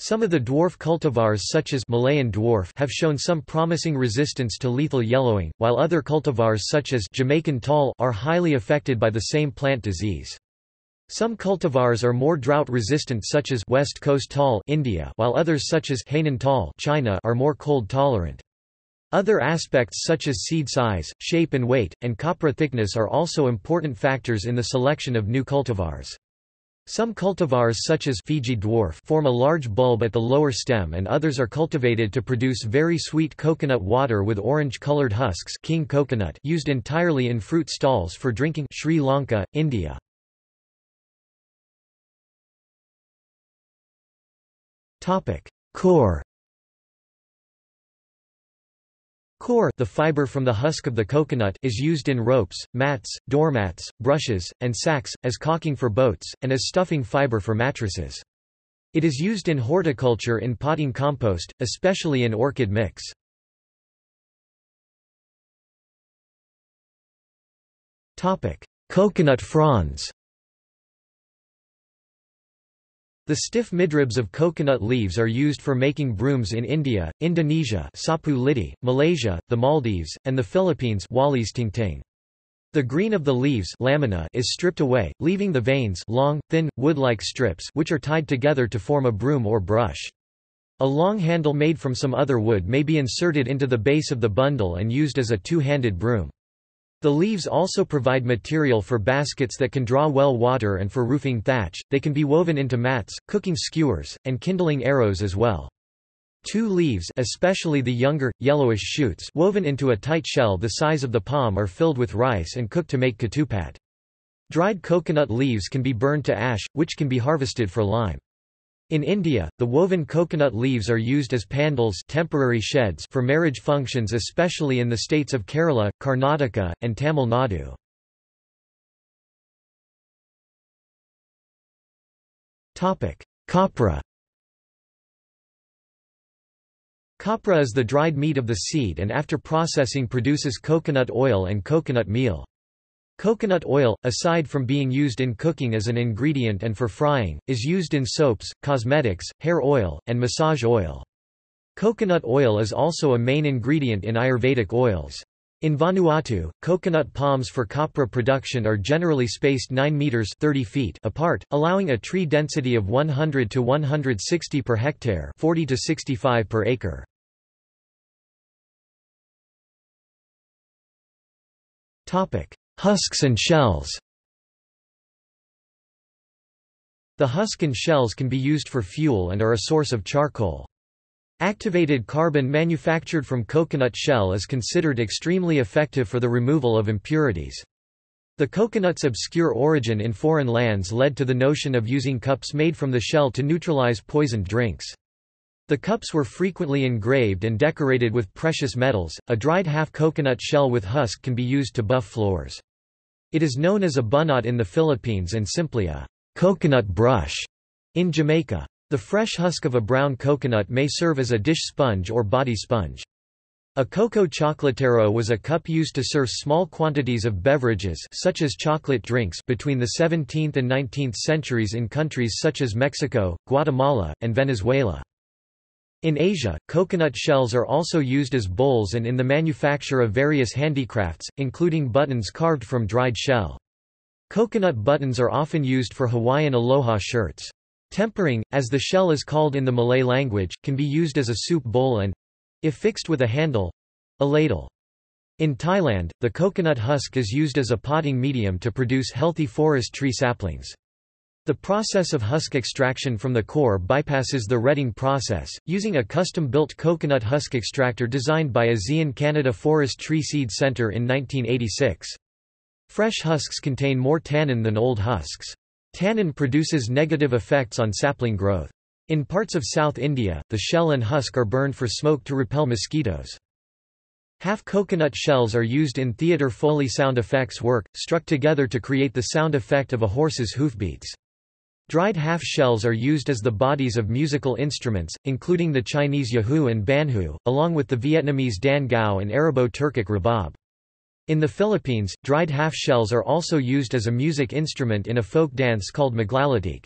Some of the dwarf cultivars such as Malayan dwarf have shown some promising resistance to lethal yellowing, while other cultivars such as Jamaican tall are highly affected by the same plant disease. Some cultivars are more drought-resistant such as West Coast tall India while others such as Hainan tall China are more cold-tolerant. Other aspects such as seed size, shape and weight, and copra thickness are also important factors in the selection of new cultivars. Some cultivars such as Fiji dwarf form a large bulb at the lower stem and others are cultivated to produce very sweet coconut water with orange-colored husks king coconut used entirely in fruit stalls for drinking Sri Lanka, India. Coir Coir the fiber from the husk of the coconut is used in ropes, mats, doormats, brushes, and sacks, as caulking for boats, and as stuffing fiber for mattresses. It is used in horticulture in potting compost, especially in orchid mix. Coconut fronds The stiff midribs of coconut leaves are used for making brooms in India, Indonesia sapu lidi, Malaysia, the Maldives, and the Philippines The green of the leaves lamina is stripped away, leaving the veins long, thin, wood-like strips which are tied together to form a broom or brush. A long handle made from some other wood may be inserted into the base of the bundle and used as a two-handed broom. The leaves also provide material for baskets that can draw well water and for roofing thatch, they can be woven into mats, cooking skewers, and kindling arrows as well. Two leaves especially the younger, yellowish shoots woven into a tight shell the size of the palm are filled with rice and cooked to make ketupat. Dried coconut leaves can be burned to ash, which can be harvested for lime. In India, the woven coconut leaves are used as pandals temporary sheds for marriage functions especially in the states of Kerala, Karnataka, and Tamil Nadu. Copra Copra is the dried meat of the seed and after processing produces coconut oil and coconut meal. Coconut oil, aside from being used in cooking as an ingredient and for frying, is used in soaps, cosmetics, hair oil, and massage oil. Coconut oil is also a main ingredient in Ayurvedic oils. In Vanuatu, coconut palms for copra production are generally spaced 9 meters 30 feet apart, allowing a tree density of 100 to 160 per hectare, 40 to 65 per acre. Topic: Husks and shells The husk and shells can be used for fuel and are a source of charcoal. Activated carbon manufactured from coconut shell is considered extremely effective for the removal of impurities. The coconut's obscure origin in foreign lands led to the notion of using cups made from the shell to neutralize poisoned drinks. The cups were frequently engraved and decorated with precious metals. A dried half coconut shell with husk can be used to buff floors. It is known as a bunot in the Philippines and simply a coconut brush in Jamaica. The fresh husk of a brown coconut may serve as a dish sponge or body sponge. A coco chocolatero was a cup used to serve small quantities of beverages such as chocolate drinks between the 17th and 19th centuries in countries such as Mexico, Guatemala, and Venezuela. In Asia, coconut shells are also used as bowls and in the manufacture of various handicrafts, including buttons carved from dried shell. Coconut buttons are often used for Hawaiian aloha shirts. Tempurung, as the shell is called in the Malay language, can be used as a soup bowl and—if fixed with a handle—a ladle. In Thailand, the coconut husk is used as a potting medium to produce healthy forest tree saplings. The process of husk extraction from the coir bypasses the retting process, using a custom-built coconut husk extractor designed by ASEAN Canada Forest Tree Seed Centre in 1986. Fresh husks contain more tannin than old husks. Tannin produces negative effects on sapling growth. In parts of South India, the shell and husk are burned for smoke to repel mosquitoes. Half coconut shells are used in theatre Foley sound effects work, struck together to create the sound effect of a horse's hoofbeats. Dried half shells are used as the bodies of musical instruments, including the Chinese erhu and banhu, along with the Vietnamese dan gao and Arabo-Turkic rabab. In the Philippines, dried half shells are also used as a music instrument in a folk dance called maglalatik.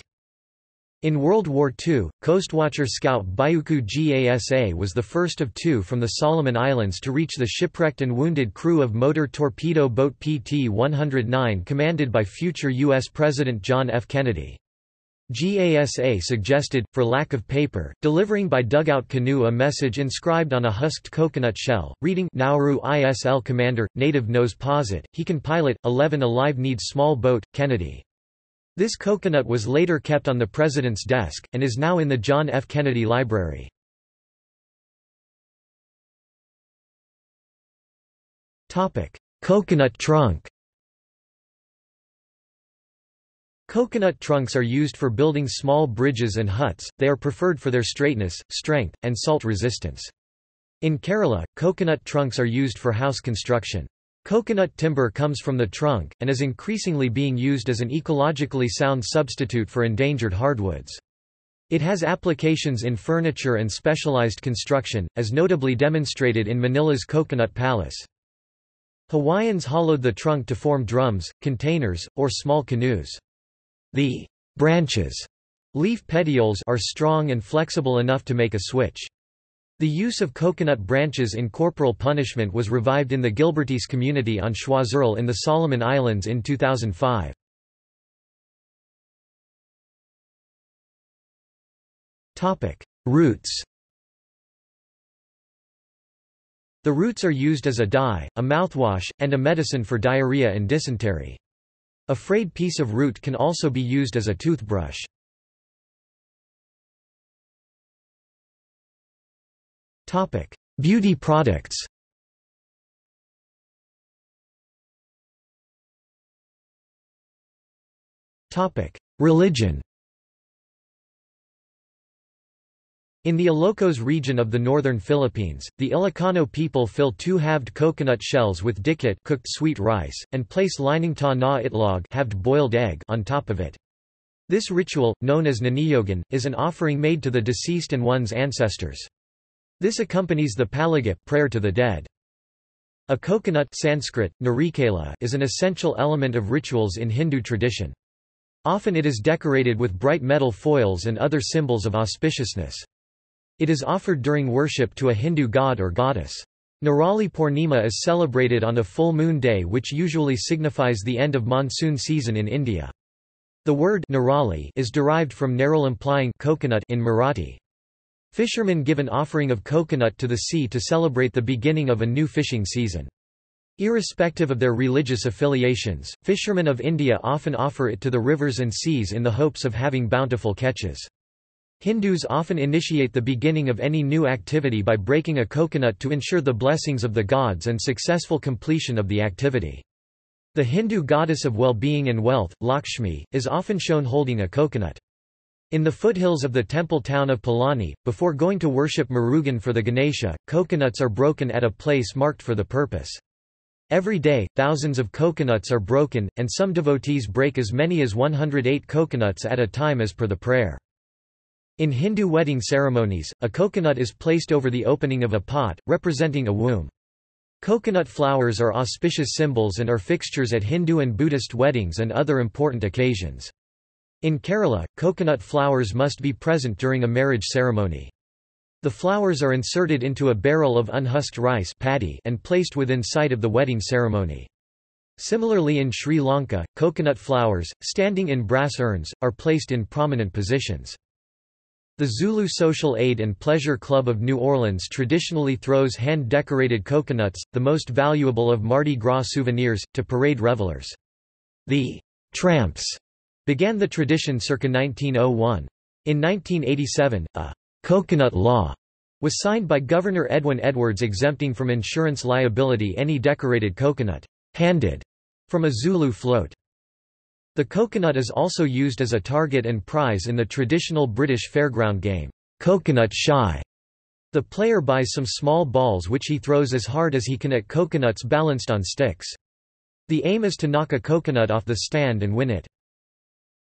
In World War II, coastwatcher scout Biuku Gasa was the first of two from the Solomon Islands to reach the shipwrecked and wounded crew of motor torpedo boat PT-109 commanded by future U.S. President John F. Kennedy. GASA suggested, for lack of paper, delivering by dugout canoe a message inscribed on a husked coconut shell, reading Nauru ISL Commander, native knows posit, he can pilot, 11 alive needs small boat, Kennedy. This coconut was later kept on the President's desk, and is now in the John F. Kennedy Library. Coconut trunk Coconut trunks are used for building small bridges and huts, they are preferred for their straightness, strength, and salt resistance. In Kerala, coconut trunks are used for house construction. Coconut timber comes from the trunk, and is increasingly being used as an ecologically sound substitute for endangered hardwoods. It has applications in furniture and specialized construction, as notably demonstrated in Manila's Coconut Palace. Hawaiians hollowed the trunk to form drums, containers, or small canoes. The branches leaf petioles are strong and flexible enough to make a switch. The use of coconut branches in corporal punishment was revived in the Gilbertese community on Choiseul in the Solomon Islands in 2005. Topic: Roots The roots are used as a dye, a mouthwash, and a medicine for diarrhea and dysentery. A frayed piece of root can also be used as a toothbrush. Beauty products. Religion In the Ilocos region of the northern Philippines, the Ilocano people fill two halved coconut shells with dikit cooked sweet rice, and place lining ta na itlog halved boiled egg on top of it. This ritual, known as Niniyogan, is an offering made to the deceased and one's ancestors. This accompanies the palagip prayer to the dead. A coconut Sanskrit, narikela, is an essential element of rituals in Hindu tradition. Often it is decorated with bright metal foils and other symbols of auspiciousness. It is offered during worship to a Hindu god or goddess. Narali Purnima is celebrated on a full moon day which usually signifies the end of monsoon season in India. The word Narali is derived from Naral implying coconut in Marathi. Fishermen give an offering of coconut to the sea to celebrate the beginning of a new fishing season. Irrespective of their religious affiliations, fishermen of India often offer it to the rivers and seas in the hopes of having bountiful catches. Hindus often initiate the beginning of any new activity by breaking a coconut to ensure the blessings of the gods and successful completion of the activity. The Hindu goddess of well-being and wealth, Lakshmi, is often shown holding a coconut. In the foothills of the temple town of Palani, before going to worship Murugan for the Ganesha, coconuts are broken at a place marked for the purpose. Every day, thousands of coconuts are broken, and some devotees break as many as 108 coconuts at a time as per the prayer. In Hindu wedding ceremonies, a coconut is placed over the opening of a pot, representing a womb. Coconut flowers are auspicious symbols and are fixtures at Hindu and Buddhist weddings and other important occasions. In Kerala, coconut flowers must be present during a marriage ceremony. The flowers are inserted into a barrel of unhusked rice paddy and placed within sight of the wedding ceremony. Similarly in Sri Lanka, coconut flowers, standing in brass urns, are placed in prominent positions. The Zulu Social Aid and Pleasure Club of New Orleans traditionally throws hand-decorated coconuts, the most valuable of Mardi Gras souvenirs, to parade revelers. The «tramps» began the tradition circa 1901. In 1987, a «coconut law» was signed by Governor Edwin Edwards exempting from insurance liability any decorated coconut «handed» from a Zulu float. The coconut is also used as a target and prize in the traditional British fairground game, Coconut Shy. The player buys some small balls which he throws as hard as he can at coconuts balanced on sticks. The aim is to knock a coconut off the stand and win it.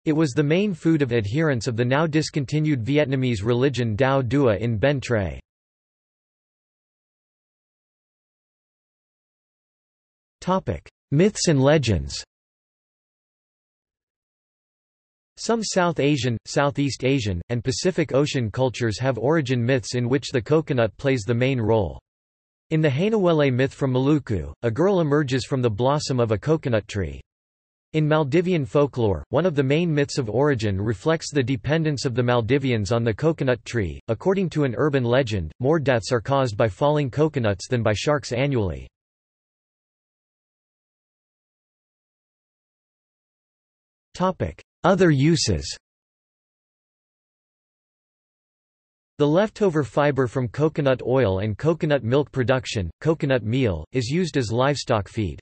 It was the main food of adherents of the now discontinued Vietnamese religion Dao Dua in Bến Tre. Myths and legends Some South Asian, Southeast Asian, and Pacific Ocean cultures have origin myths in which the coconut plays the main role. In the Hainuwele myth from Maluku, a girl emerges from the blossom of a coconut tree. In Maldivian folklore, one of the main myths of origin reflects the dependence of the Maldivians on the coconut tree. According to an urban legend, more deaths are caused by falling coconuts than by sharks annually. Other uses. The leftover fiber from coconut oil and coconut milk production, coconut meal, is used as livestock feed.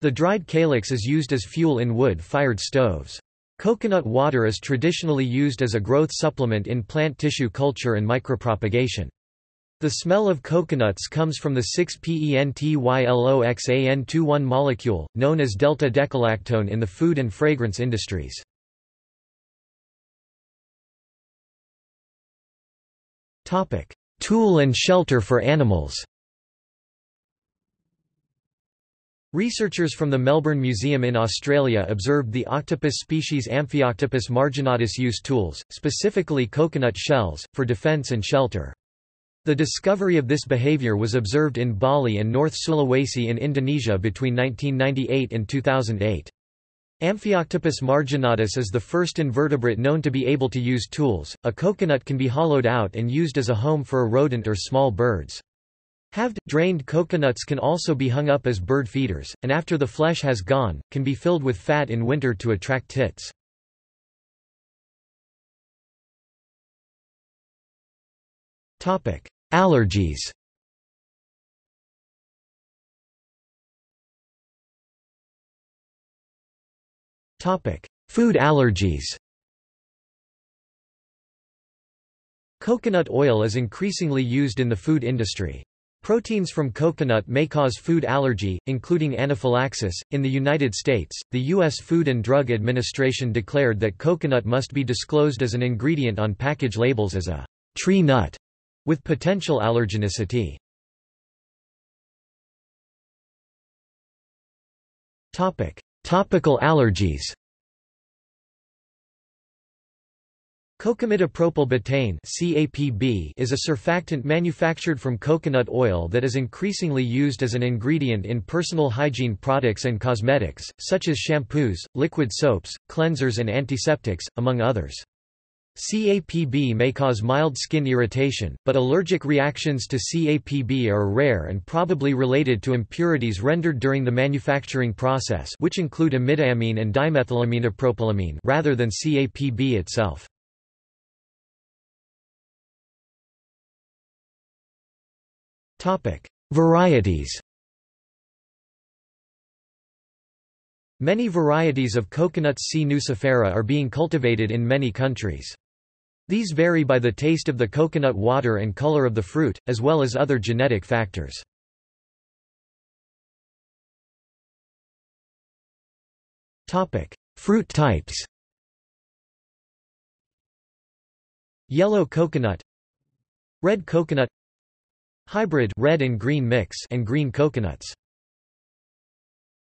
The dried calyx is used as fuel in wood-fired stoves. Coconut water is traditionally used as a growth supplement in plant tissue culture and micropropagation. The smell of coconuts comes from the 6-pentyloxan-2-one molecule, known as delta-decalactone in the food and fragrance industries. Tool and shelter for animals Researchers from the Melbourne Museum in Australia observed the octopus species Amphioctopus marginatus use tools, specifically coconut shells, for defence and shelter. The discovery of this behaviour was observed in Bali and North Sulawesi in Indonesia between 1998 and 2008. Amphioctopus marginatus is the first invertebrate known to be able to use tools. A coconut can be hollowed out and used as a home for a rodent or small birds. Halved, drained coconuts can also be hung up as bird feeders, and after the flesh has gone, can be filled with fat in winter to attract tits. Allergies Food allergies Coconut oil is increasingly used in the food industry. Proteins from coconut may cause food allergy, including anaphylaxis. In the United States, the U.S. Food and Drug Administration declared that coconut must be disclosed as an ingredient on package labels as a tree nut with potential allergenicity. Topic: Topical allergies. Cocamidopropyl betaine is a surfactant manufactured from coconut oil that is increasingly used as an ingredient in personal hygiene products and cosmetics, such as shampoos, liquid soaps, cleansers and antiseptics, among others. CAPB may cause mild skin irritation, but allergic reactions to CAPB are rare and probably related to impurities rendered during the manufacturing process which include amidoamine and dimethylaminopropylamine rather than CAPB itself. Varieties. Many varieties of Coconuts C. nucifera are being cultivated in many countries. These vary by the taste of the coconut water and color of the fruit, as well as other genetic factors. Fruit types Yellow coconut Red coconut Hybrid red and green mix and green coconuts.